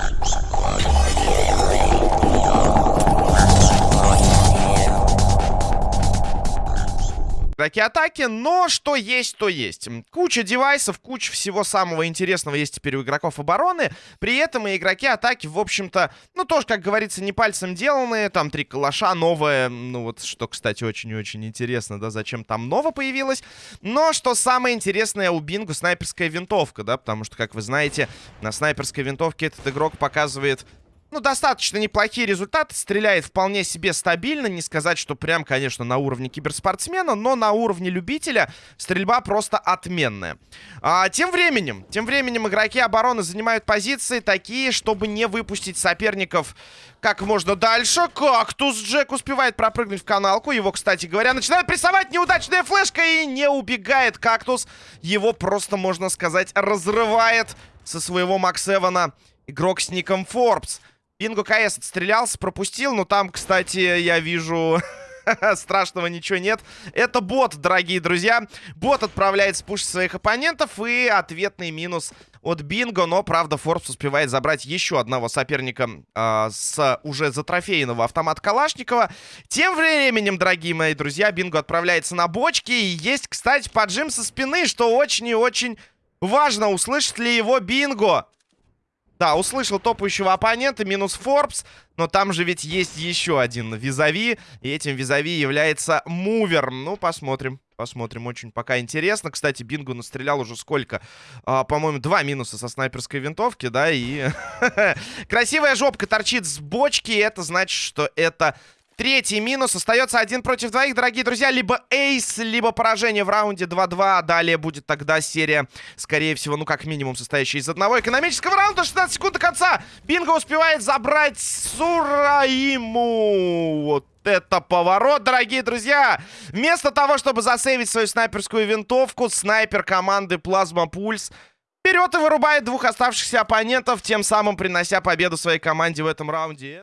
Thank you. Игроки атаки, но что есть, то есть. Куча девайсов, куча всего самого интересного есть теперь у игроков обороны. При этом и игроки атаки, в общем-то, ну, тоже, как говорится, не пальцем деланные. Там три калаша, новое, ну, вот, что, кстати, очень-очень интересно, да, зачем там ново появилось. Но, что самое интересное у Бингу, снайперская винтовка, да, потому что, как вы знаете, на снайперской винтовке этот игрок показывает ну, достаточно неплохие результаты. Стреляет вполне себе стабильно. Не сказать, что прям, конечно, на уровне киберспортсмена, но на уровне любителя стрельба просто отменная. А, тем временем, тем временем игроки обороны занимают позиции такие, чтобы не выпустить соперников как можно дальше. Кактус Джек успевает пропрыгнуть в каналку. Его, кстати говоря, начинает прессовать неудачная флешка и не убегает Кактус. Его просто, можно сказать, разрывает со своего Макс Эвана игрок с ником Форбс. Бинго КС отстрелялся, пропустил. Но там, кстати, я вижу... Страшного ничего нет. Это бот, дорогие друзья. Бот отправляет спуш своих оппонентов. И ответный минус от Бинго. Но, правда, Форбс успевает забрать еще одного соперника э, с уже затрофейного автомата Калашникова. Тем временем, дорогие мои друзья, Бинго отправляется на бочки. И есть, кстати, поджим со спины, что очень и очень важно. Услышит ли его Бинго? Да, услышал топающего оппонента, минус Форбс. Но там же ведь есть еще один визави. И этим визави является Мувер. Ну, посмотрим. Посмотрим, очень пока интересно. Кстати, Бингу настрелял уже сколько? А, По-моему, два минуса со снайперской винтовки, да, и... Красивая жопка торчит с бочки, это значит, что это Третий минус. Остается один против двоих, дорогие друзья. Либо эйс, либо поражение в раунде 2-2. Далее будет тогда серия, скорее всего, ну как минимум, состоящая из одного экономического раунда. 16 секунд до конца. Бинго успевает забрать Сураиму. Вот это поворот, дорогие друзья! Вместо того, чтобы засейвить свою снайперскую винтовку, снайпер команды Плазма Пульс берет и вырубает двух оставшихся оппонентов, тем самым принося победу своей команде в этом раунде.